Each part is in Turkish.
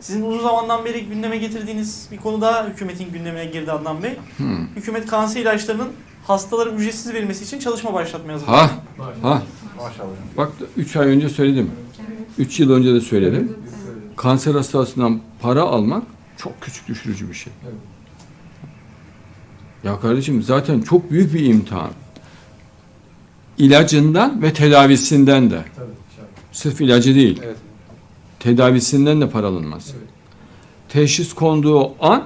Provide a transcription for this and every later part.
Sizin uzun zamandan beri gündeme getirdiğiniz bir konu daha hükümetin gündemine girdi Adnan Bey. Hmm. Hükümet kanser ilaçlarının hastalara ücretsiz verilmesi için çalışma başlatmaya hazırlanıyor. Ha, ha. Maşallah. Bak 3 ay önce söyledim. 3 yıl önce de söyledim. Kanser hastasından para almak çok küçük düşürücü bir şey. Evet. Ya kardeşim zaten çok büyük bir imtihan. İlacından ve tedavisinden de. Tabii. inşallah. Sırf ilacı değil. Evet. Tedavisinden de para alınmaz. Evet. Teşhis konduğu an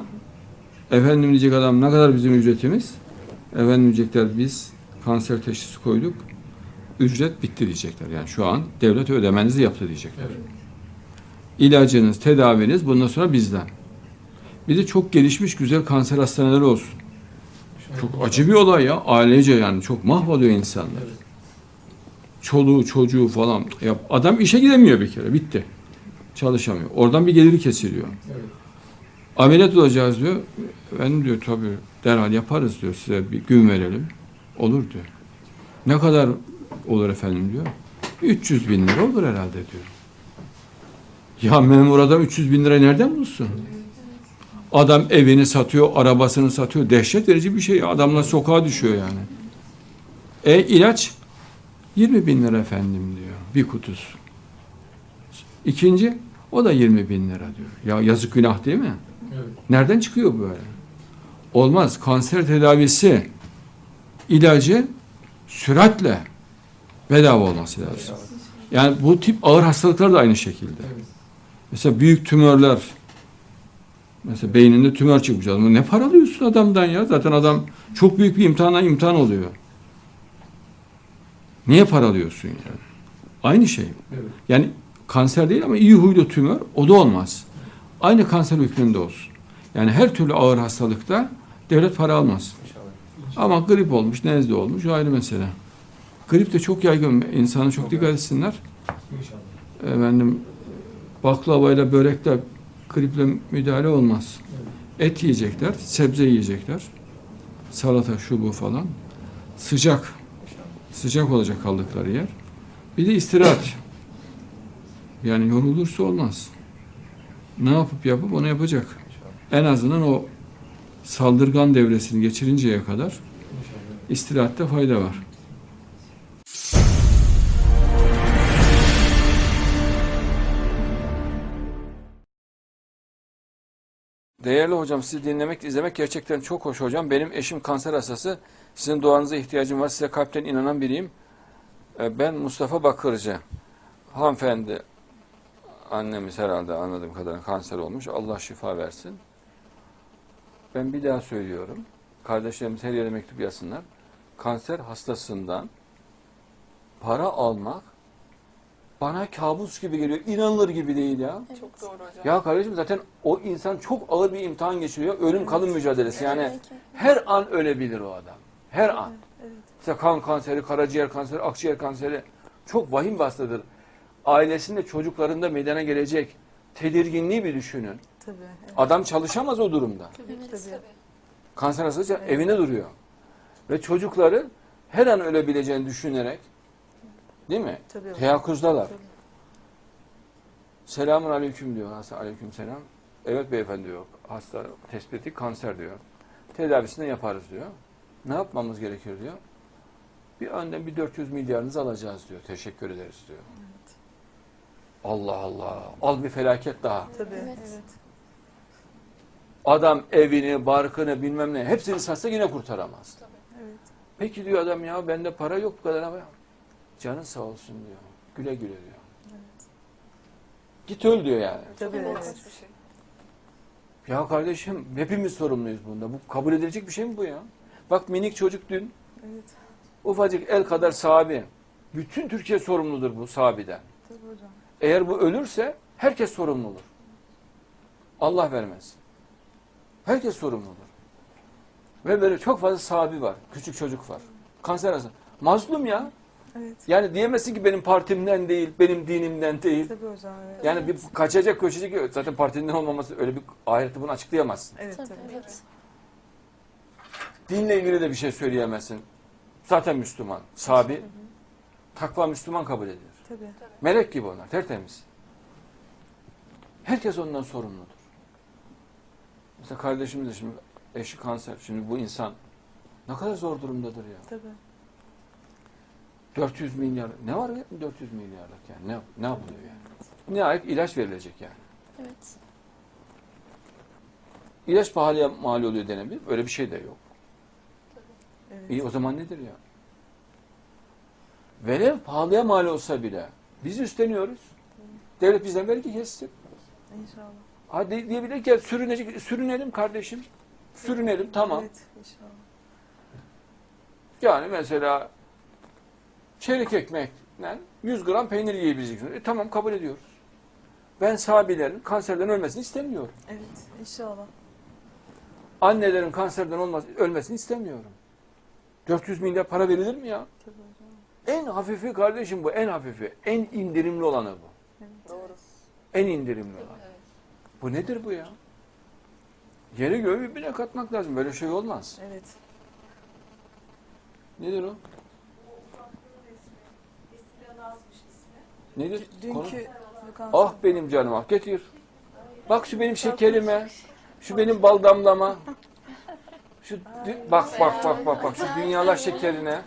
efendim diyecek adam ne kadar bizim ücretimiz? Efendim diyecekler biz kanser teşhisi koyduk. Ücret bitti diyecekler. Yani şu an devlet ödemenizi yaptı diyecekler. Evet. İlacınız, tedaviniz bundan sonra bizden. Bir de çok gelişmiş güzel kanser hastaneleri olsun. Çok acı bir olay ya. Ailece yani çok mahvoluyor insanlar. Çoluğu, çocuğu falan. Ya adam işe gidemiyor bir kere. Bitti. Çalışamıyor. Oradan bir geliri kesiliyor. Evet. Ameliyat olacağız diyor. Ben diyor tabii derhal yaparız diyor. Size bir gün verelim. Olur diyor. Ne kadar olur efendim diyor. 300 bin lira olur herhalde diyor. Ya memur adam 300 bin lirayı nereden bulsun? Adam evini satıyor, arabasını satıyor. Dehşet verici bir şey. Adamlar sokağa düşüyor yani. E ilaç 20 bin lira efendim diyor. Bir kutusu. İkinci o da 20 bin lira diyor. Ya yazık günah değil mi? Evet. Nereden çıkıyor böyle? Olmaz. Kanser tedavisi ilacı süratle bedava olması lazım. Yani bu tip ağır hastalıklar da aynı şekilde. Evet. Mesela büyük tümörler mesela beyninde tümör çıkmış adam. Ne para alıyorsun adamdan ya? Zaten adam çok büyük bir imtihana imtihan oluyor. Niye para alıyorsun yani? Aynı şey. Evet. Yani kanser değil ama iyi huylu tümör o da olmaz. Aynı kanser hükmünde olsun. Yani her türlü ağır hastalıkta devlet para almaz. Ama grip olmuş, nezle olmuş o ayrı mesele. Grip de çok yaygın. İnsanı çok dikkat etsinler. İnşallah. Efendim baklavayla börekle griple müdahale olmaz. Et yiyecekler, sebze yiyecekler. Salata şu bu falan. Sıcak. Sıcak olacak kaldıkları yer. Bir de istirahat. Yani yorulursa olmaz. Ne yapıp yapıp onu yapacak. En azından o saldırgan devresini geçirinceye kadar istirahatte fayda var. Değerli hocam sizi dinlemek, izlemek gerçekten çok hoş hocam. Benim eşim kanser hastası. Sizin duanıza ihtiyacım var. Size kalpten inanan biriyim. Ee, Ben Mustafa Bakırcı. Hanımefendi, annemiz herhalde anladığım kadarıyla kanser olmuş. Allah şifa versin. Ben bir daha söylüyorum. Kardeşlerimiz her yere mektup yazsınlar. Kanser hastasından para almak bana kabus gibi geliyor. İnanılır gibi değil ya. Çok doğru hocam. Ya kardeşim zaten o insan çok ağır bir imtihan geçiriyor. Ölüm kalım mücadelesi. Yani Evet. her an ölebilir o adam. Her an. Evet. İşte kan kanseri, karaciğer kanseri, akciğer kanseri çok vahim bir hastadır. Ailesinde, çocuklarında meydana gelecek tedirginliği bir düşünün. Tabii. Evet. Adam çalışamaz o durumda. Tabii Tabii. Kanser hastası evinde duruyor. Ve çocukları her an ölebileceğini düşünerek değil mi? Tabii. Teyakkuzdalar. Tabii. Selamun aleyküm diyor hasta. Aleyküm selam. Evet beyefendi diyor. Hasta tespiti kanser diyor. Tedavisini yaparız diyor. Ne yapmamız gerekiyor diyor. Bir önden bir 400 milyarınızı alacağız diyor. Teşekkür ederiz diyor. Allah Allah. Al bir felaket daha. Tabii. Evet. Adam evini, barkını bilmem ne hepsini satsa yine kurtaramaz. Evet. Peki diyor adam ya bende para yok bu kadar ama canın sağ olsun diyor. Güle güle diyor. Git öl diyor yani. Tabii. Çok Evet. şey. Ya kardeşim hepimiz sorumluyuz bunda. Bu kabul edilecek bir şey mi bu ya? Bak minik çocuk dün Evet. ufacık el kadar sahabi. Bütün Türkiye sorumludur bu sahabiden. Tabii hocam. Eğer bu ölürse herkes sorumlu olur. Allah vermez. Herkes sorumlu olur. Ve böyle çok fazla sahabi var. Küçük çocuk var. Kanser hastası. Mazlum ya. Evet. Yani diyemezsin ki benim partimden değil, benim dinimden değil. Tabii hocam. Evet. Yani bir kaçacak, köşecek zaten partinden olmaması öyle bir ahirette bunu açıklayamazsın. Evet Tabii, tabii. evet. Dinle ilgili de bir şey söyleyemezsin. Zaten Müslüman, sabi, takva Müslüman kabul edilir. Tabii. Melek gibi onlar, tertemiz. Herkes ondan sorumludur. Mesela kardeşimiz de şimdi eşi kanser. Şimdi bu insan ne kadar zor durumdadır ya. Tabii. 400 milyar. Ne var ya 400 milyarlık yani? Ne, ne yapılıyor yani? Nihayet ilaç verilecek yani. Evet. İlaç pahalıya mal oluyor denebilir. Öyle bir şey de yok. Evet. İyi o zaman nedir ya? Velev pahalıya mal olsa bile biz üstleniyoruz. Devlet bizden vergi kessin. İnşallah. Hadi diyebilir ki sürünecek, sürünelim kardeşim. Sürünelim tamam. Evet inşallah. Yani mesela çeyrek ekmekle 100 gram peynir yiyebileceksiniz. E, tamam kabul ediyoruz. Ben sahabilerin kanserden ölmesini istemiyorum. Evet inşallah. Annelerin kanserden olmaz, ölmesini istemiyorum. 400 milyar para verilir mi ya? Tabii. En hafifi kardeşim bu, en hafifi. En indirimli olanı bu. Evet. Doğru. En indirimli olan. Bu nedir bu ya? Yeri göğü birbirine katmak lazım. Böyle şey olmaz. Evet. Nedir o? Nedir? Dünkü. Ah benim canım ah getir. Bak şu benim şekerime. Şu benim bal damlama. Şu bak bak bak bak bak şu dünyalar şekerine.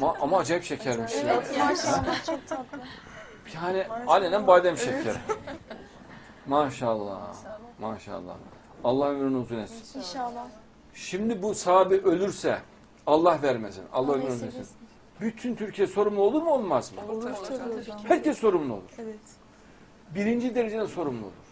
Ma- ama acayip şekermiş ya. Evet maşallah çok tatlı. Yani alenen badem şekeri. Maşallah. Maşallah. Allah ömrünü uzun etsin. İnşallah. Şimdi bu sahabe ölürse Allah vermesin. Allah ömrünü uzun etsin. Bütün Türkiye sorumlu olur mu olmaz mı? Olur hocam. Herkes sorumlu olur. Evet. Birinci derecede sorumlu olur.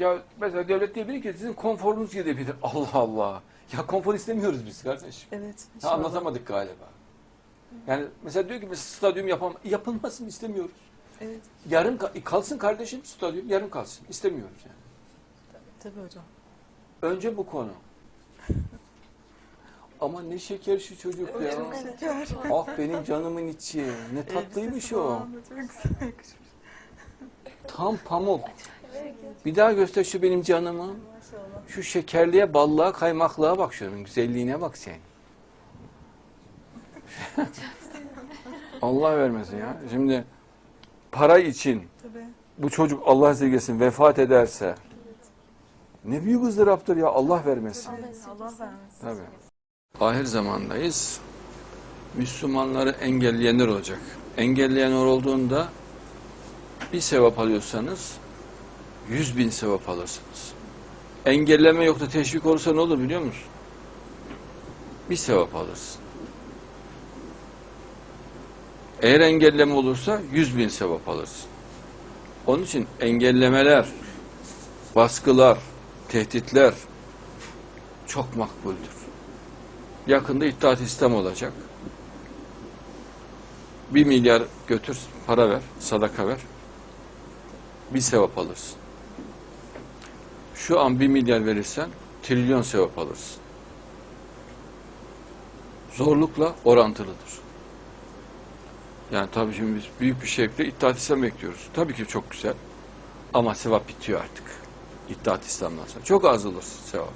Ya mesela devlet diyebilir ki sizin konforunuz gidebilir. Allah Allah. Ya konfor istemiyoruz biz kardeşim. Evet. İnşallah. anlatamadık galiba. Yani mesela diyor ki biz stadyum yapam yapılmasını istemiyoruz. Evet. Yarım ka- kalsın kardeşim stadyum yarım kalsın. İstemiyoruz yani. Tabii hocam. Önce bu konu. Ama ne şeker şu çocuk ya. Ah benim canımın içi. Ne tatlıymış o. Tam pamuk. Bir daha göster şu benim canımı. Maşallah. Şu şekerliğe, ballığa, kaymaklığa bak şunun güzelliğine bak sen. Allah vermesin ya. Şimdi para için Tabii. bu çocuk Allah esirgesin vefat ederse ne büyük ızdıraptır ya Allah vermesin. Allah vermesin. Tabii. Ahir zamandayız. Müslümanları engelleyenler olacak. Engelleyenler olduğunda bir sevap alıyorsanız yüz bin sevap alırsınız. Engelleme yok da teşvik olursa ne olur biliyor musun? Bir sevap alırsın. Eğer engelleme olursa yüz bin sevap alırsın. Onun için engellemeler, baskılar, tehditler çok makbuldür. Yakında İttihat İslam olacak. Bir milyar götür, para ver, sadaka ver. Bir sevap alırsın. Şu an bir milyar verirsen trilyon sevap alırsın. Zorlukla orantılıdır. Yani tabii şimdi biz büyük bir şevkle İttihat İslam bekliyoruz. Tabii ki çok güzel. Ama sevap bitiyor artık. İttihat İslam'dan sonra. Çok az olur sevap.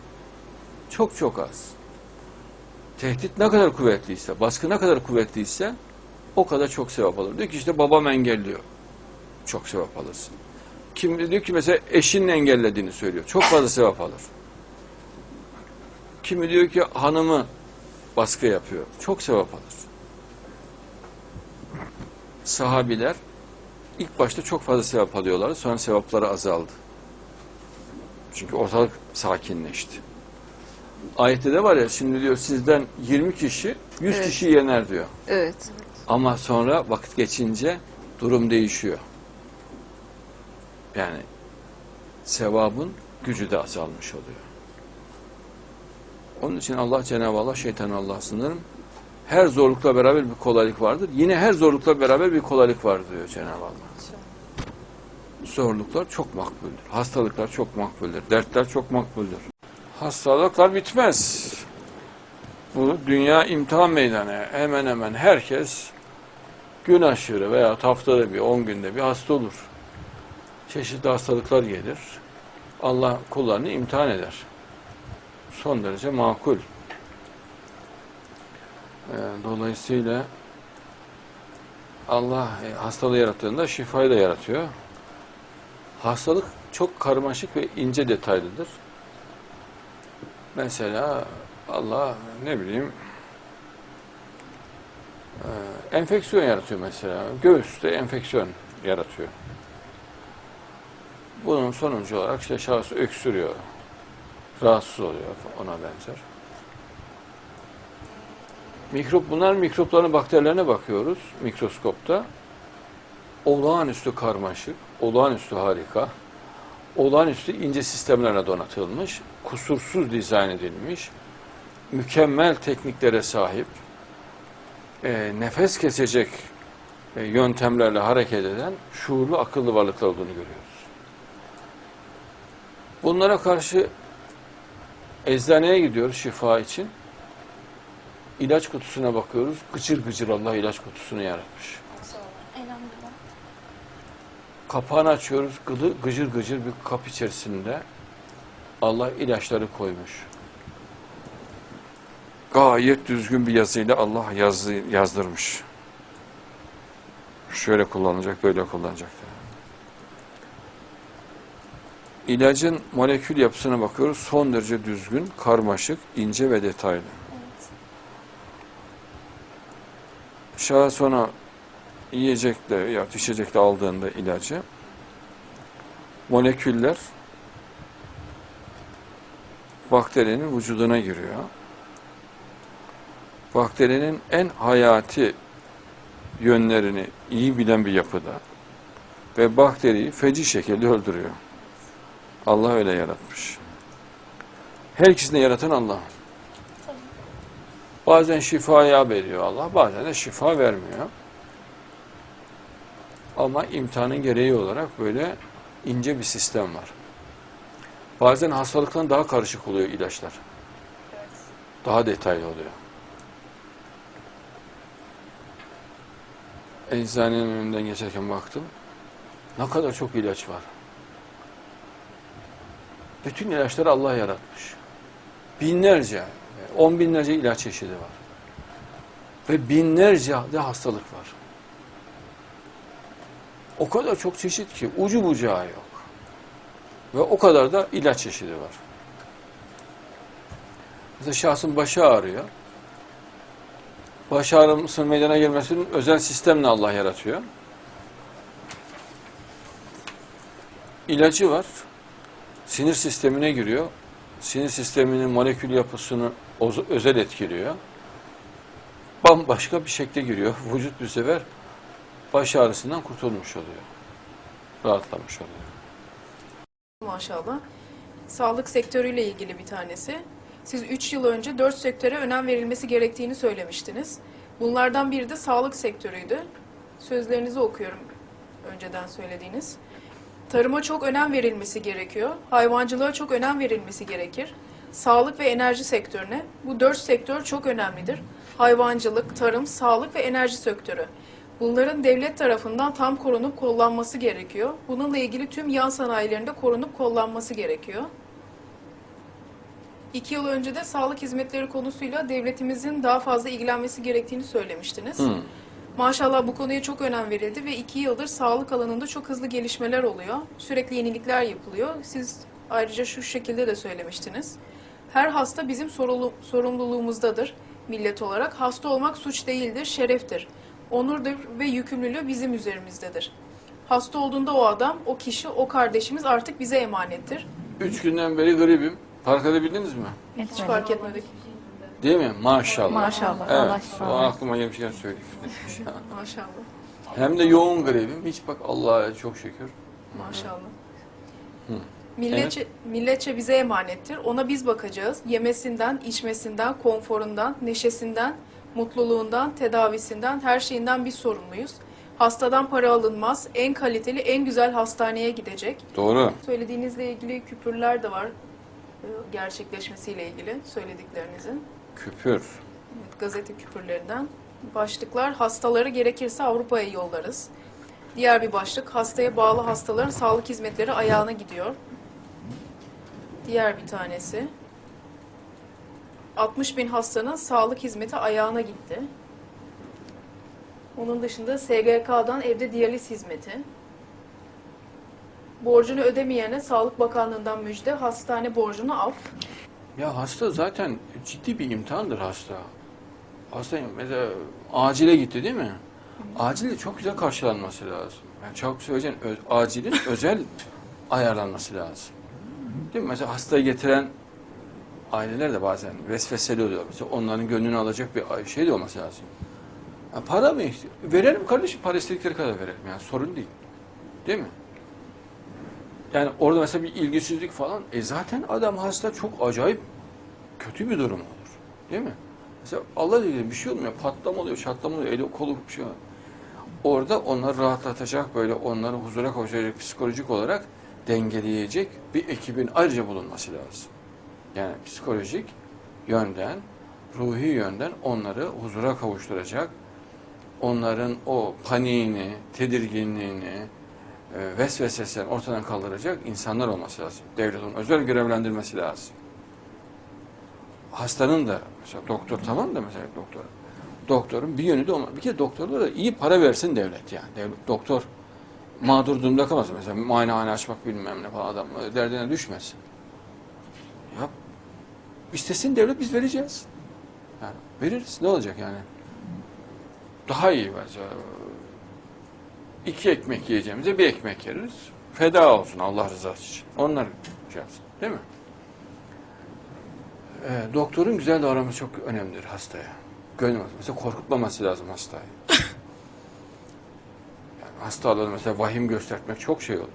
Çok çok az. Tehdit ne kadar kuvvetliyse, baskı ne kadar kuvvetliyse o kadar çok sevap alır. Diyor ki işte babam engelliyor. Çok sevap alırsın. Kim diyor ki mesela eşinin engellediğini söylüyor. Çok fazla sevap alır. Kimi diyor ki hanımı baskı yapıyor. Çok sevap alır. Sahabiler ilk başta çok fazla sevap alıyorlar. Sonra sevapları azaldı. Çünkü ortalık sakinleşti. Ayette de var ya şimdi diyor sizden 20 kişi 100 Evet. kişi yener diyor. Evet. Ama sonra vakit geçince durum değişiyor. Yani sevabın gücü de azalmış oluyor. Onun için Allah Cenab-ı Allah şeytanı Allah sınırım. Her zorlukla beraber bir kolaylık vardır. Yine her zorlukla beraber bir kolaylık var diyor Cenab-ı Allah. Zorluklar çok makbuldür. Hastalıklar çok makbuldür. Dertler çok makbuldür. Hastalıklar bitmez. Bu dünya imtihan meydanı. Hemen hemen herkes gün aşırı veya haftada bir, on günde bir hasta olur. Çeşitli hastalıklar gelir. Allah kullarını imtihan eder. Son derece makul. Ee, dolayısıyla Allah e, hastalığı yarattığında şifayı da yaratıyor. Hastalık çok karmaşık ve ince detaylıdır. Mesela Allah ne bileyim e, enfeksiyon yaratıyor mesela. Göğüste enfeksiyon yaratıyor. Bunun sonucu olarak işte şahıs öksürüyor, rahatsız oluyor ona benzer. Mikrop, bunlar mikropların bakterilerine bakıyoruz mikroskopta. Olağanüstü karmaşık, olağanüstü harika, olağanüstü ince sistemlerle donatılmış, kusursuz dizayn edilmiş, mükemmel tekniklere sahip, e, nefes kesecek e, yöntemlerle hareket eden şuurlu, akıllı varlıklar olduğunu görüyoruz. Bunlara karşı eczaneye gidiyoruz şifa için. İlaç kutusuna bakıyoruz. Gıcır gıcır Allah ilaç kutusunu yaratmış. Kapağını açıyoruz. Gıdı, gıcır gıcır bir kap içerisinde Allah ilaçları koymuş. Gayet düzgün bir yazıyla Allah yazı, yazdırmış. Şöyle kullanılacak, böyle kullanacak. İlacın molekül yapısına bakıyoruz. Son derece düzgün, karmaşık, ince ve detaylı. Evet. Şahıs ona yiyecekle ya içecekle aldığında ilacı moleküller bakterinin vücuduna giriyor. Bakterinin en hayati yönlerini iyi bilen bir yapıda ve bakteriyi feci şekilde öldürüyor. Allah öyle yaratmış. Her ikisini yaratan Allah. Bazen şifaya veriyor Allah, bazen de şifa vermiyor. Ama imtihanın gereği olarak böyle ince bir sistem var. Bazen hastalıktan daha karışık oluyor ilaçlar. Daha detaylı oluyor. Eczanenin önünden geçerken baktım. Ne kadar çok ilaç var. Bütün ilaçları Allah yaratmış. Binlerce, on binlerce ilaç çeşidi var. Ve binlerce de hastalık var. O kadar çok çeşit ki ucu bucağı yok. Ve o kadar da ilaç çeşidi var. Mesela şahsın başı ağrıyor. Baş ağrısının meydana gelmesinin özel sistemle Allah yaratıyor. İlacı var. Sinir sistemine giriyor. Sinir sisteminin molekül yapısını özel etkiliyor. Bambaşka bir şekle giriyor. Vücut bir sefer baş ağrısından kurtulmuş oluyor. Rahatlamış oluyor. maşallah. Sağlık sektörüyle ilgili bir tanesi. Siz 3 yıl önce 4 sektöre önem verilmesi gerektiğini söylemiştiniz. Bunlardan biri de sağlık sektörüydü. Sözlerinizi okuyorum önceden söylediğiniz. Tarıma çok önem verilmesi gerekiyor. Hayvancılığa çok önem verilmesi gerekir. Sağlık ve enerji sektörüne. Bu dört sektör çok önemlidir. Hayvancılık, tarım, sağlık ve enerji sektörü. Bunların devlet tarafından tam korunup kollanması gerekiyor. Bununla ilgili tüm yan sanayilerinde korunup kollanması gerekiyor. İki yıl önce de sağlık hizmetleri konusuyla devletimizin daha fazla ilgilenmesi gerektiğini söylemiştiniz. Hı. Maşallah bu konuya çok önem verildi ve iki yıldır sağlık alanında çok hızlı gelişmeler oluyor. Sürekli yenilikler yapılıyor. Siz ayrıca şu şekilde de söylemiştiniz. Her hasta bizim sorulu- sorumluluğumuzdadır millet olarak. Hasta olmak suç değildir, şereftir. Onurdur ve yükümlülüğü bizim üzerimizdedir. Hasta olduğunda o adam, o kişi, o kardeşimiz artık bize emanettir. Üç günden beri gribim. Fark edebildiniz mi? Hiç fark etmedik. Değil mi? Maşallah. Maşallah, Allah Evet. şifa O aklıma gelmişken söyleyeyim. Maşallah. Hem de yoğun gribim. Hiç bak Allah'a çok şükür. Maşallah. Hı. Milletçe, milletçe bize emanettir. Ona biz bakacağız. Yemesinden, içmesinden, konforundan, neşesinden, mutluluğundan, tedavisinden, her şeyinden biz sorumluyuz. Hastadan para alınmaz. En kaliteli, en güzel hastaneye gidecek. Doğru. Söylediğinizle ilgili küpürler de var. e, Gerçekleşmesiyle ilgili söylediklerinizin. Küpür. Gazete küpürlerinden. Başlıklar hastaları gerekirse Avrupa'ya yollarız. Diğer bir başlık hastaya bağlı hastaların sağlık hizmetleri ayağına gidiyor. Diğer bir tanesi. 60 bin hastanın sağlık hizmeti ayağına gitti. Onun dışında SGK'dan evde diyaliz hizmeti. Borcunu ödemeyene Sağlık Bakanlığı'ndan müjde, hastane borcunu af. Ya hasta zaten ciddi bir imtihandır hasta. Hasta mesela acile gitti değil mi? Acilde çok güzel karşılanması lazım. Yani çok söyleyeceğim öz- acilin özel ayarlanması lazım. Değil mi? Mesela hastayı getiren aileler de bazen vesveseli oluyor. Mesela onların gönlünü alacak bir şey de olması lazım. Ya para mı? Verelim kardeşim para istedikleri kadar verelim. Yani sorun değil. Değil mi? Yani orada mesela bir ilgisizlik falan. E zaten adam hasta çok acayip kötü bir durum olur. Değil mi? Mesela Allah diyor bir şey olmuyor. Patlama oluyor, çatlama oluyor, eli kolu bir şey var. Orada onları rahatlatacak, böyle onları huzura kavuşacak, psikolojik olarak dengeleyecek bir ekibin ayrıca bulunması lazım. Yani psikolojik yönden, ruhi yönden onları huzura kavuşturacak, onların o paniğini, tedirginliğini, vesvesesini ortadan kaldıracak insanlar olması lazım. Devletin özel görevlendirmesi lazım. Hastanın da mesela doktor tamam da mesela doktor. Doktorun bir yönü de olma. Bir kere doktorlara da iyi para versin devlet yani. Devlet, doktor mağdur durumda kalmasın. Mesela muayenehane açmak bilmem ne falan adam e, derdine düşmesin. Ya istesin devlet biz vereceğiz. Yani veririz. Ne olacak yani? Daha iyi mesela. İki ekmek yiyeceğimize bir ekmek yeriz. Feda olsun Allah rızası için. Onlar şey yapsın. Değil mi? Ee, doktorun güzel davranması çok önemlidir hastaya. Gönlüm mesela korkutmaması lazım hastayı. yani hastalığı mesela vahim göstermek çok şey olur.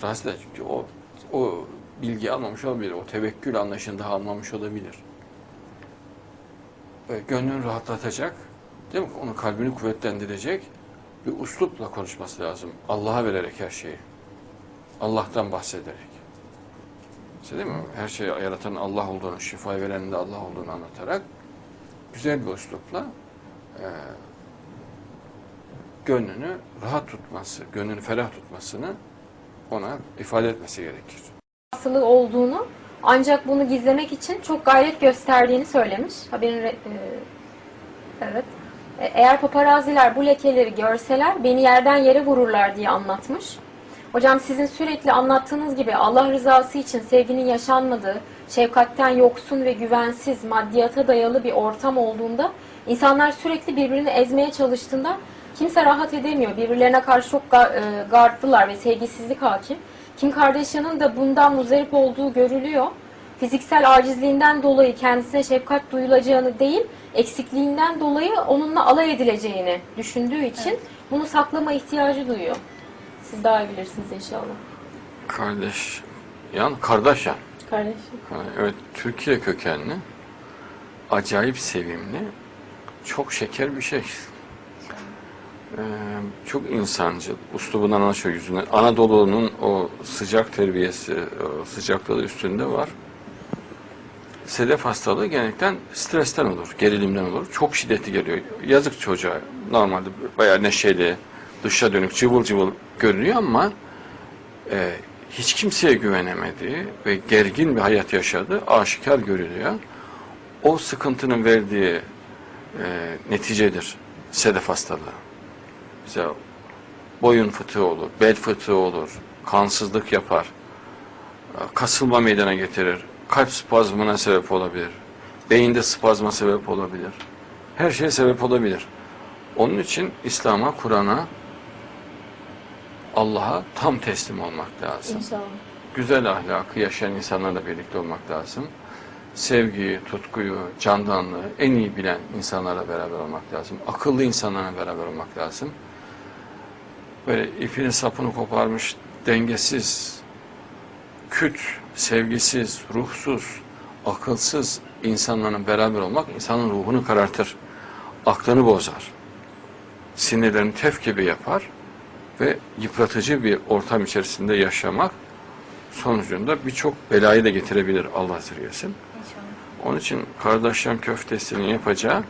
Hasta çünkü o o bilgi almamış olabilir, o tevekkül anlayışını daha almamış olabilir. Ve gönlünü rahatlatacak, değil mi? Onun kalbini kuvvetlendirecek bir uslupla konuşması lazım. Allah'a vererek her şeyi. Allah'tan bahsederek. İşte değil mi? Her şeyi yaratan Allah olduğunu, şifayı verenin de Allah olduğunu anlatarak güzel bir üslupla e, gönlünü rahat tutması, gönlünü ferah tutmasını ona ifade etmesi gerekir. hastalığı olduğunu ancak bunu gizlemek için çok gayret gösterdiğini söylemiş. Haberin e, evet. E, Eğer paparaziler bu lekeleri görseler beni yerden yere vururlar diye anlatmış. Hocam sizin sürekli anlattığınız gibi Allah rızası için sevginin yaşanmadığı, şefkatten yoksun ve güvensiz, maddiyata dayalı bir ortam olduğunda insanlar sürekli birbirini ezmeye çalıştığında kimse rahat edemiyor. Birbirlerine karşı çok e, gardlılar ve sevgisizlik hakim. Kim Kardashian'ın da bundan muzdarip olduğu görülüyor. Fiziksel acizliğinden dolayı kendisine şefkat duyulacağını değil, eksikliğinden dolayı onunla alay edileceğini düşündüğü için bunu saklama ihtiyacı duyuyor. Siz daha iyi bilirsiniz inşallah. Kardeş, yan Kardashian. Kardeşim. Ha, Evet, Türkiye kökenli, acayip sevimli, çok şeker bir şey. Ee, çok insancıl, uslubundan anlaşıyor yüzünden. Anadolu'nun o sıcak terbiyesi, o sıcaklığı üstünde var. Sedef hastalığı genellikle stresten olur, gerilimden olur. Çok şiddetli geliyor. Yazık çocuğa. Normalde bayağı neşeli, dışa dönük, cıvıl cıvıl görünüyor ama e, hiç kimseye güvenemediği ve gergin bir hayat yaşadığı aşikar görülüyor. O sıkıntının verdiği e, neticedir sedef hastalığı. Mesela boyun fıtığı olur, bel fıtığı olur, kansızlık yapar, e, kasılma meydana getirir, kalp spazmına sebep olabilir, beyinde spazma sebep olabilir. Her şeye sebep olabilir. Onun için İslam'a, Kur'an'a, Allah'a tam teslim olmak lazım İnşallah. güzel ahlakı yaşayan insanlarla birlikte olmak lazım. Sevgiyi, tutkuyu, candanlığı en iyi bilen insanlarla beraber olmak lazım. Akıllı insanlarla beraber olmak lazım. Böyle ipini sapını koparmış, dengesiz, küt, sevgisiz, ruhsuz, akılsız insanlarla beraber olmak insanın ruhunu karartır. Aklını bozar. Sinirlerini tef gibi yapar ve yıpratıcı bir ortam içerisinde yaşamak sonucunda birçok belayı da getirebilir Allah zirvesin. Onun için kardeşlerin köftesini yapacağı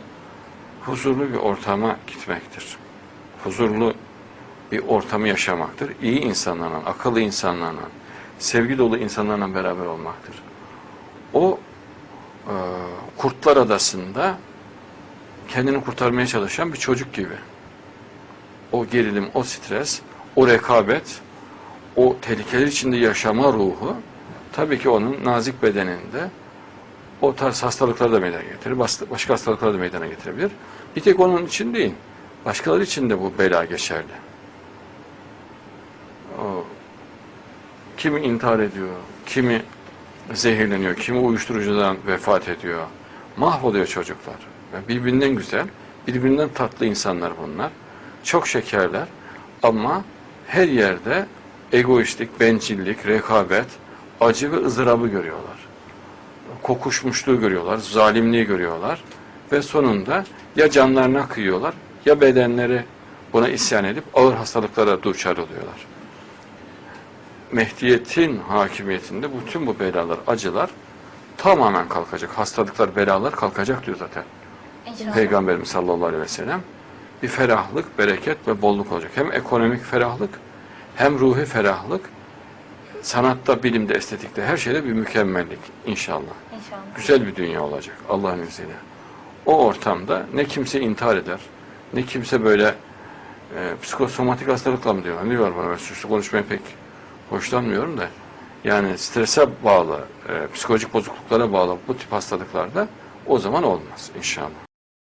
huzurlu bir ortama gitmektir. Huzurlu bir ortamı yaşamaktır. İyi insanlarla, akıllı insanlarla, sevgi dolu insanlarla beraber olmaktır. O e, Kurtlar Adası'nda kendini kurtarmaya çalışan bir çocuk gibi. O gerilim, o stres, o rekabet, o tehlikeler içinde yaşama ruhu tabii ki onun nazik bedeninde o tarz hastalıkları da meydana getirir. Başka hastalıkları da meydana getirebilir. Bir tek onun için değil. Başkaları için de bu bela geçerli. Kimi intihar ediyor, kimi zehirleniyor, kimi uyuşturucudan vefat ediyor. Mahvoluyor çocuklar. Birbirinden güzel, birbirinden tatlı insanlar bunlar. Çok şekerler ama her yerde egoistlik, bencillik, rekabet, acı ve ızdırabı görüyorlar. Kokuşmuşluğu görüyorlar, zalimliği görüyorlar ve sonunda ya canlarına kıyıyorlar ya bedenleri buna isyan edip ağır hastalıklara duçar oluyorlar. Mehdiyetin hakimiyetinde bütün bu belalar, acılar tamamen kalkacak. Hastalıklar, belalar kalkacak diyor zaten. İnşallah. Peygamberimiz sallallahu aleyhi ve sellem bir ferahlık, bereket ve bolluk olacak. Hem ekonomik ferahlık, hem ruhi ferahlık, sanatta, bilimde, estetikte, her şeyde bir mükemmellik inşallah. İnşallah. Güzel bir dünya olacak Allah'ın izniyle. O ortamda ne kimse intihar eder, ne kimse böyle e, psikosomatik hastalıkla mı diyor? Ne var bana? Ben suçlu konuşmaya pek hoşlanmıyorum da. Yani strese bağlı, e, psikolojik bozukluklara bağlı bu tip hastalıklarda o zaman olmaz inşallah.